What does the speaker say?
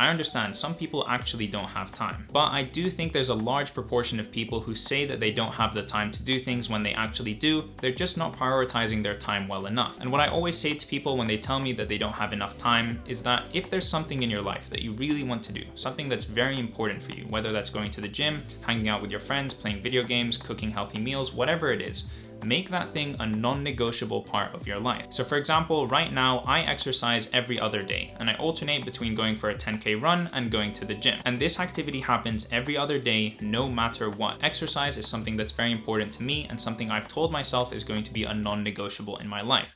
I understand some people actually don't have time, but I do think there's a large proportion of people who say that they don't have the time to do things when they actually do, they're just not prioritizing their time well enough. And what I always say to people when they tell me that they don't have enough time is that if there's something in your life that you really want to do, something that's very important for you, whether that's going to the gym, hanging out with your friends, playing video games, cooking healthy meals, whatever it is, make that thing a non-negotiable part of your life. So for example, right now I exercise every other day and I alternate between going for a 10k run and going to the gym. And this activity happens every other day, no matter what. Exercise is something that's very important to me and something I've told myself is going to be a non-negotiable in my life.